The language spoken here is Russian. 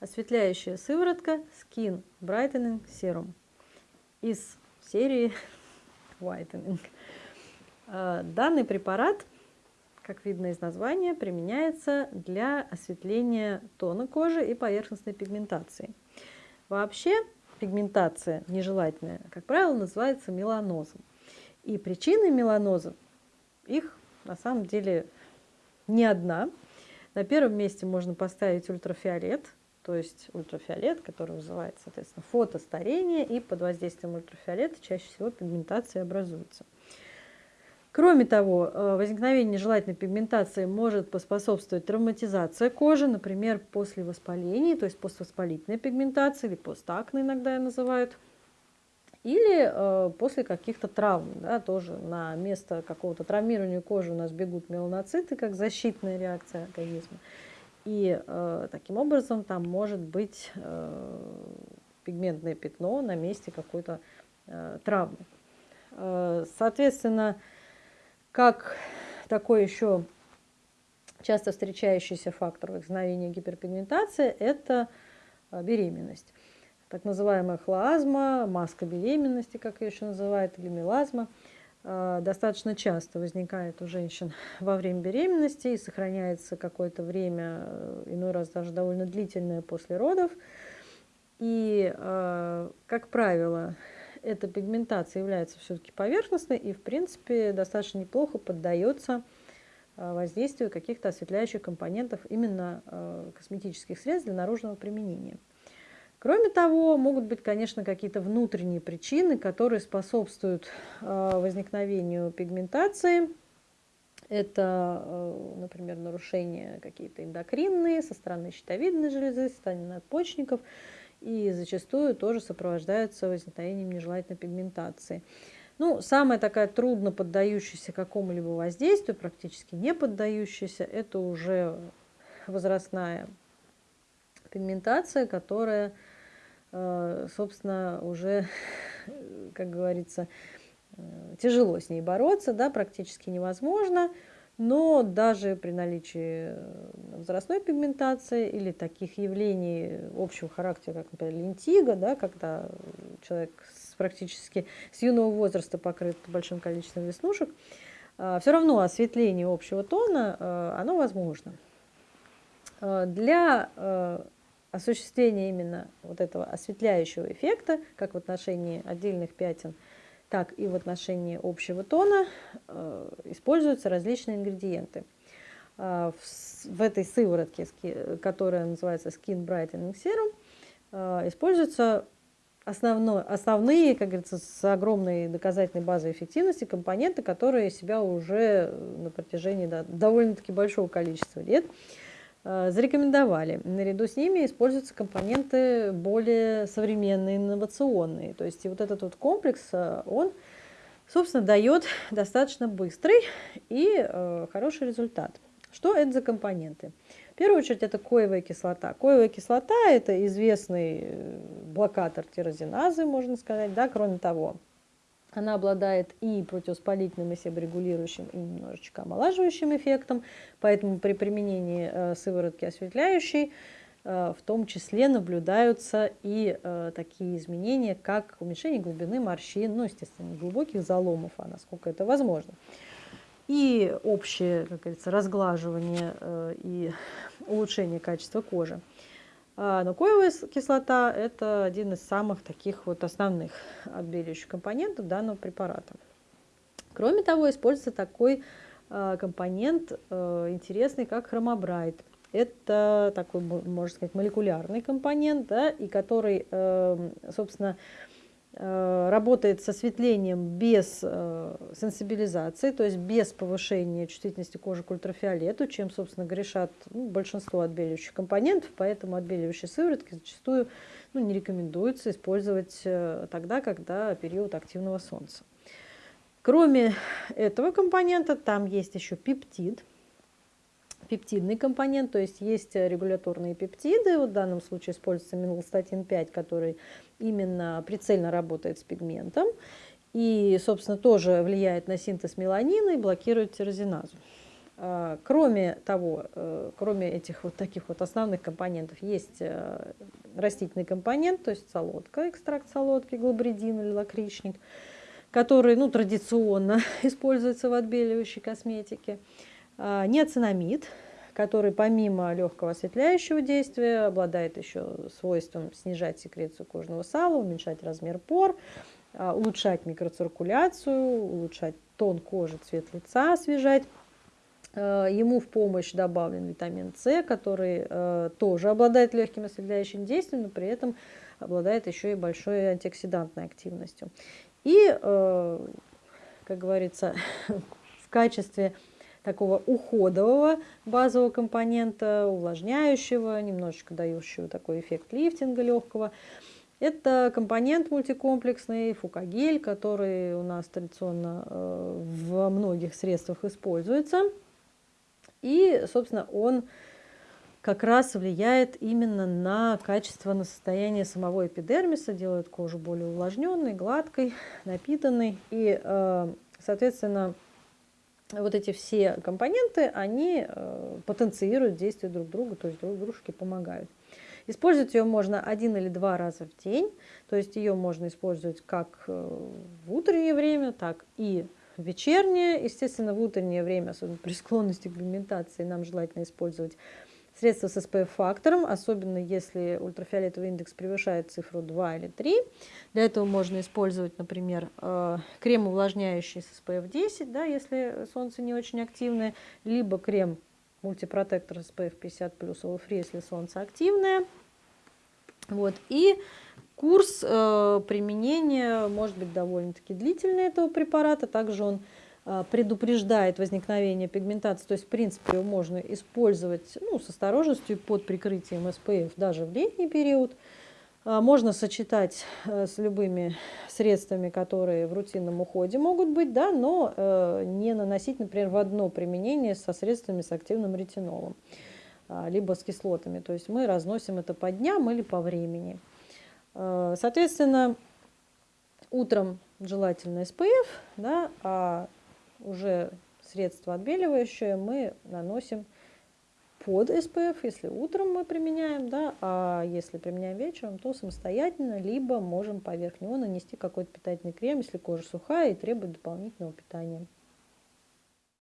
осветляющая сыворотка Skin Brightening Serum из серии Whitening. А, данный препарат, как видно из названия, применяется для осветления тона кожи и поверхностной пигментации. Вообще пигментация нежелательная, как правило, называется меланозом. И причины меланоза, их на самом деле не одна. На первом месте можно поставить ультрафиолет, то есть ультрафиолет, который вызывает, соответственно, фотостарение, и под воздействием ультрафиолета чаще всего пигментация образуется. Кроме того, э, возникновение нежелательной пигментации может поспособствовать травматизация кожи, например, после воспаления, то есть поствоспалительная пигментация или постакне иногда ее называют, или э, после каких-то травм, да, тоже на место какого-то травмирования кожи у нас бегут меланоциты, как защитная реакция организма. И э, таким образом там может быть э, пигментное пятно на месте какой-то э, травмы. Э, соответственно, как такой еще часто встречающийся фактор возникновения гиперпигментации – это э, беременность. Так называемая хлоазма, маска беременности, как ее еще называют, или мелазма, достаточно часто возникает у женщин во время беременности и сохраняется какое-то время, э, иной раз даже довольно длительное после родов. И, как правило, эта пигментация является все-таки поверхностной и, в принципе, достаточно неплохо поддается э, воздействию каких-то осветляющих компонентов именно э, косметических средств для наружного применения. Кроме того, могут быть, конечно, какие-то внутренние причины, которые способствуют э, возникновению пигментации. Это, например, нарушения какие-то эндокринные со стороны щитовидной железы, со стороны надпочечников – и зачастую тоже сопровождаются возникновением нежелательной пигментации. Ну, самая такая трудно поддающаяся какому-либо воздействию, практически не поддающаяся, это уже возрастная пигментация, которая, э, собственно, уже, как говорится, э, тяжело с ней бороться, да, практически невозможно. Но даже при наличии э, возрастной пигментации или таких явлений общего характера, как, например, лентига, да, когда человек с, практически с юного возраста покрыт большим количеством веснушек, все равно осветление общего тона, э, оно возможно. Для осуществления именно вот этого осветляющего эффекта, как в отношении отдельных пятен – так и в отношении общего тона э, используются различные ингредиенты. Э, в, этой сыворотке, которая называется Skin Brightening Serum, э, используются основной, основные, как говорится, с огромной доказательной базой эффективности компоненты, которые себя уже на протяжении да, довольно-таки большого количества лет зарекомендовали. Наряду с ними используются компоненты более современные, инновационные. То есть и вот этот вот комплекс, э, он, собственно, дает достаточно быстрый и э, хороший результат. Что это за компоненты? В первую очередь это коевая кислота. Коевая кислота – это известный э, блокатор тирозиназы, можно сказать. Да? Кроме того, она обладает и противоспалительным, и себорегулирующим, и немножечко омолаживающим эффектом, поэтому при применении э, сыворотки осветляющей э, в том числе наблюдаются и э, такие изменения, как уменьшение глубины морщин, ну, естественно, глубоких заломов, а насколько это возможно. И общее, как говорится, разглаживание и улучшение качества кожи. А нуклеевая кислота – это один из самых таких вот основных отбеливающих компонентов данного препарата. Кроме того, используется такой а, компонент а, интересный, как хромобрайт. Это такой, можно сказать, молекулярный компонент, да, и который, эм, собственно, Э, работает с осветлением без э, сенсибилизации, то есть без повышения чувствительности кожи к ультрафиолету, чем, собственно, грешат ну, большинство отбеливающих компонентов, поэтому отбеливающие сыворотки зачастую ну, не рекомендуется использовать э, тогда, когда период активного солнца. Кроме этого компонента, там есть еще пептид – пептидный компонент, то есть есть регуляторные пептиды, вот в данном случае используется минолстатин 5, который именно прицельно работает с пигментом и, собственно, тоже влияет на синтез меланина и блокирует тирозиназу. А, кроме того, э, кроме этих вот таких вот основных компонентов, есть э, растительный компонент, то есть солодка, экстракт солодки, глобридин или лакричник, который ну, традиционно используется в отбеливающей косметике. А, неоцинамид, который помимо легкого осветляющего действия обладает еще свойством снижать секрецию кожного сала, уменьшать размер пор, а, улучшать микроциркуляцию, улучшать тон кожи, цвет лица, освежать. Э, ему в помощь добавлен витамин С, который тоже обладает легким осветляющим действием, но при этом обладает еще и большой антиоксидантной активностью. И, как говорится, в качестве такого уходового базового компонента, увлажняющего, немножечко дающего такой эффект лифтинга легкого, это компонент мультикомплексный, фукагель, который у нас традиционно во многих средствах используется – и, собственно, он как раз влияет именно на качество, на состояние самого эпидермиса, делает кожу более увлажненной, гладкой, напитанной. И, э, соответственно, вот эти все компоненты, они э, потенцируют действие друг друга, то есть друг дружке помогают. Использовать ее можно один или два раза в день, то есть ее можно использовать как э, в утреннее время, так и вечернее. Естественно, в утреннее время, особенно при склонности к пигментации, нам желательно использовать средства с SPF-фактором, особенно если ультрафиолетовый индекс превышает цифру 2 или 3. Для этого можно использовать, например, э, крем увлажняющий с SPF 10, да, если солнце не очень активное, либо крем мультипротектор SPF 50 плюс Free, если солнце активное. Вот. И Курс э, применения может быть довольно-таки длительный этого препарата. Также он предупреждает возникновение пигментации. То есть, в принципе, его можно использовать ну, с осторожностью под прикрытием SPF даже в летний период. Э, можно сочетать э, с любыми средствами, которые в рутинном уходе могут быть, да, но э, не наносить, например, в одно применение со средствами с активным ретинолом, э, либо с кислотами. То есть мы разносим это по дням или по времени. Э, соответственно, утром желательно SPF, да, а уже средство отбеливающее мы наносим под SPF, если утром мы применяем, да, а если применяем вечером, то самостоятельно, либо можем поверх него нанести какой-то питательный крем, если кожа сухая и требует дополнительного питания.